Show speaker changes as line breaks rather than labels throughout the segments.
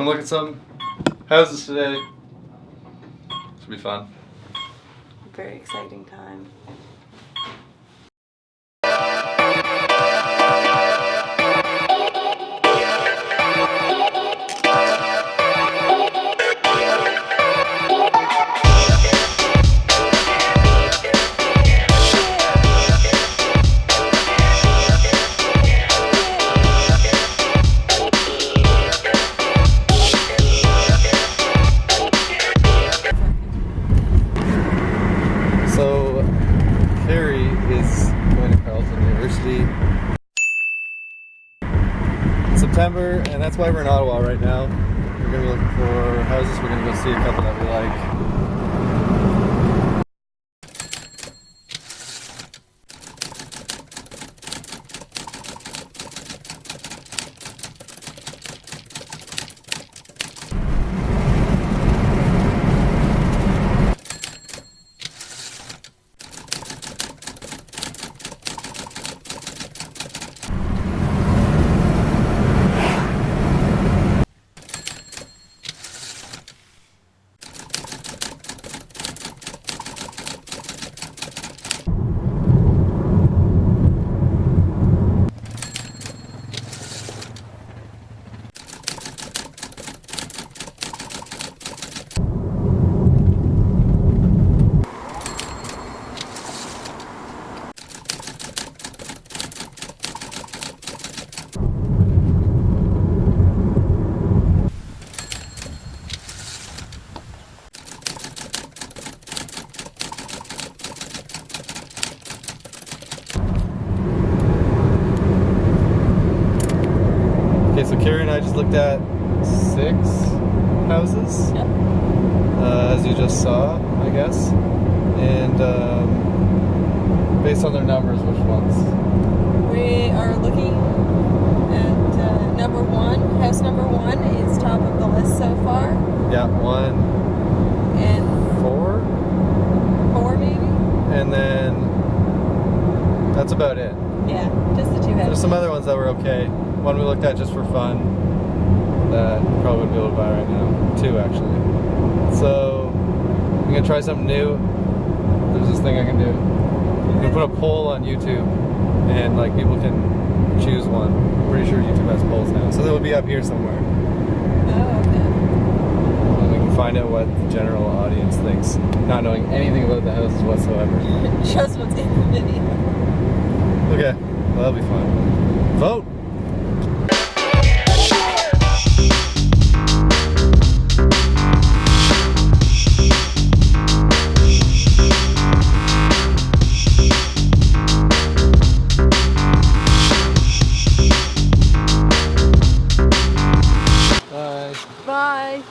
Wanna look at some houses today? Should be fun.
Very exciting time.
So, Carrie is going to Carleton University in September, and that's why we're in Ottawa right now. We're going to be looking for houses. We're going to go see a couple that we like. Carrie and I just looked at six houses,
Yep.
uh, as you just saw, I guess. And um, based on their numbers, which ones?
We are looking at uh, number one. House number one is top of the list so far.
Yeah, one,
And
four,
four, maybe?
and then that's about it.
Yeah, just the two.
There's some other ones that were okay. One we looked at just for fun that probably wouldn't be able to buy right now. Two actually. So I'm gonna try something new. There's this thing I can do. i can put a poll on YouTube and like people can choose one. I'm pretty sure YouTube has polls now. So they will be up here somewhere.
Oh, okay.
And we can find out what the general audience thinks, not knowing anything about the houses whatsoever.
Just what's in the video.
Okay, well, that'll be fun. Vote! Bye.
Bye.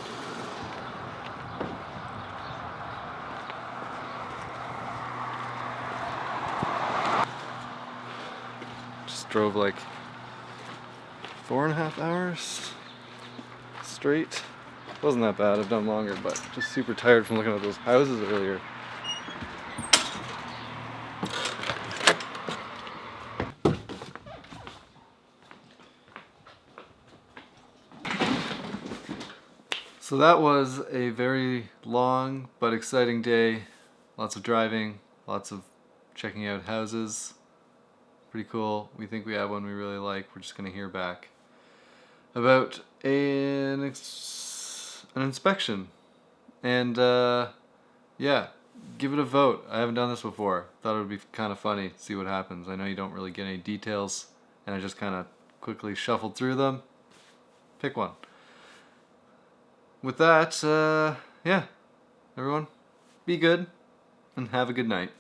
Drove like four and a half hours straight. Wasn't that bad, I've done longer, but just super tired from looking at those houses earlier. So that was a very long but exciting day. Lots of driving, lots of checking out houses pretty cool. We think we have one we really like. We're just gonna hear back about an an inspection, and uh, yeah, give it a vote. I haven't done this before. Thought it would be kind of funny. To see what happens. I know you don't really get any details, and I just kind of quickly shuffled through them. Pick one. With that, uh, yeah, everyone, be good and have a good night.